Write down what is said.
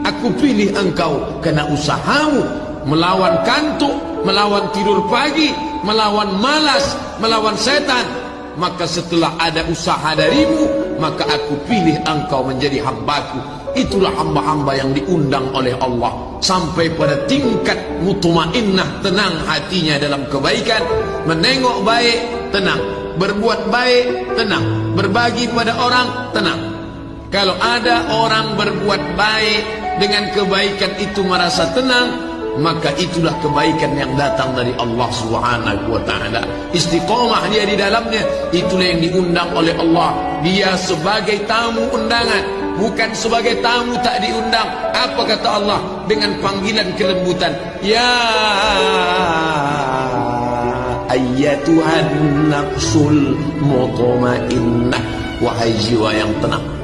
Aku pilih engkau kena usahamu melawan kantuk, melawan tidur pagi, melawan malas, melawan setan. Maka setelah ada usaha darimu, maka aku pilih engkau menjadi hambaku. Itulah hamba-hamba yang diundang oleh Allah sampai pada tingkat mutmainnah tenang hatinya dalam kebaikan, menengok baik, tenang, berbuat baik, tenang, berbagi pada orang, tenang. Kalau ada orang berbuat baik dengan kebaikan itu merasa tenang, maka itulah kebaikan yang datang dari Allah Subhanahu wa taala. Istiqamah dia di dalamnya, itulah yang diundang oleh Allah. Dia sebagai tamu undangan, bukan sebagai tamu tak diundang. Apa kata Allah dengan panggilan kelembutan? Ya ayyatuhan nafsul mutmainnah wahai jiwa yang tenang